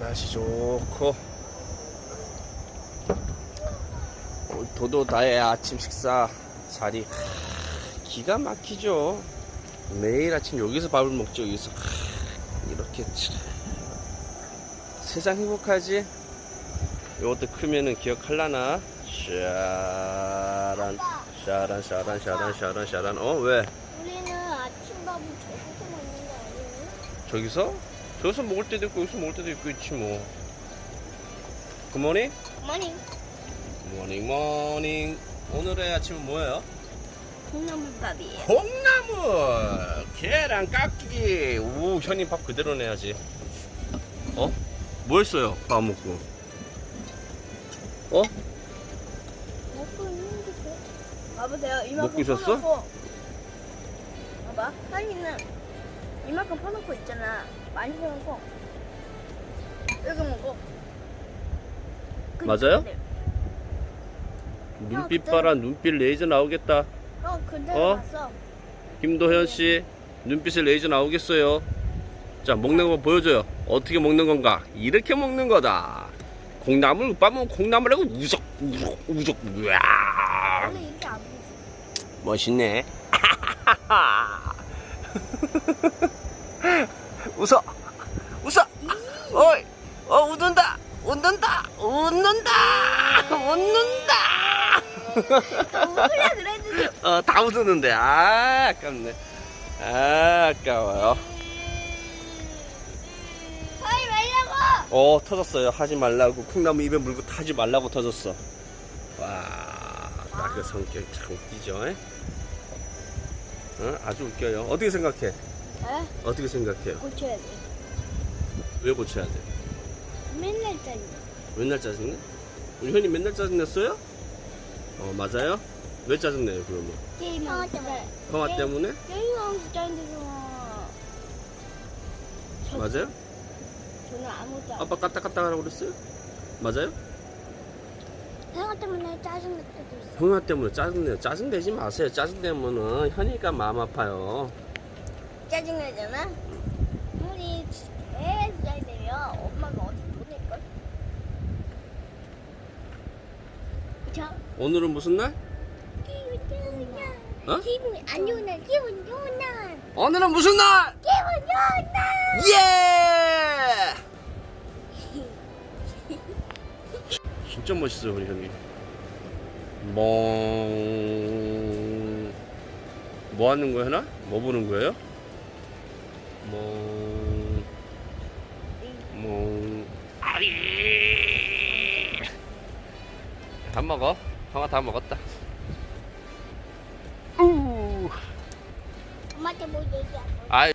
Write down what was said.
날씨 좋고 도도다의 아침 식사 자리 기가 막히죠 매일 아침 여기서 밥을 먹죠 여기서 이렇게 참. 세상 행복하지 이것도 크면은 기억할라나 샤란 샤란 샤란 샤란 샤란 샤란 어 왜? 우리는 아침밥을 저기서 먹는 거 아니에요? 저기서? 저기서 먹을 때도 있고 여기서 먹을 때도 있고 있지 뭐. Good morning? 어머니 morning morning 오늘의 아침은 뭐예요? 콩나물밥이에요. 콩나물! 계란 깎기! 우 현이 밥 그대로 내야지 어? 뭐 했어요 밥 먹고? 어? 먹고 있는데 봐보세요 이만큼 먹고 있었어? 봐봐 한이는 이만큼 퍼놓고 있잖아. 많이 퍼놓고. 이렇게 그 맞아요? 눈빛 봐라 눈빛 레이저 나오겠다. 어 그대로 어? 봤어. 김도현 씨 눈빛에 레이저 나오겠어요. 자 먹는 거 보여줘요. 어떻게 먹는 건가? 이렇게 먹는 거다. 콩나물 빠면 콩나물하고 우적 우적 우적. 보지. 멋있네 웃어. 웃어. 어이. 어 웃는다. 웃는다. 웃는다. 웃는다. 웃으려 그랬는데. 어다 웃었는데. 아 아깝네. 아 아까워요. 하지 말라고. 어 터졌어요. 하지 말라고. 콩나무 입에 물고 타지 말라고 터졌어. 와나 그 성격 참 웃기죠 에? 어? 아주 웃겨요. 어떻게 생각해 에? 어떻게 생각해요? 고쳐야 돼. 왜 고쳐야 돼? 맨날 짜리 맨날 짜증내 우리 현이 맨날 짜증냈어요? 어 맞아요? 왜 짜증내요 그러면? 게임하고 때문에. 형아 때문에? 게임하고 짜증내서 맞아요? 저는 아무도 안 아빠 까딱 까딱 하라고 그랬어요? 맞아요? 형아 때문에 짜증낼 때도 있어 형아 때문에 짜증내요. 짜증내지 마세요. 짜증내면은 현이가 마음 아파요 짜증내잖아 우리 계속 짜증내면 엄마가 어디 보낼걸? 그쵸? 오늘은 무슨 날? 기분 좋은 날 어? 기분 안 좋은 날 기분 좋은 날 오늘은 무슨 날? 기분 좋은 날 예! 진짜 멋있어요 우리 형이 멍... 뭐 하는 거야 하나? 뭐 보는 거예요? 아리. 다 먹어? 형아 다 먹었다. 우. 엄마한테 뭐 얘기 안 해? 아이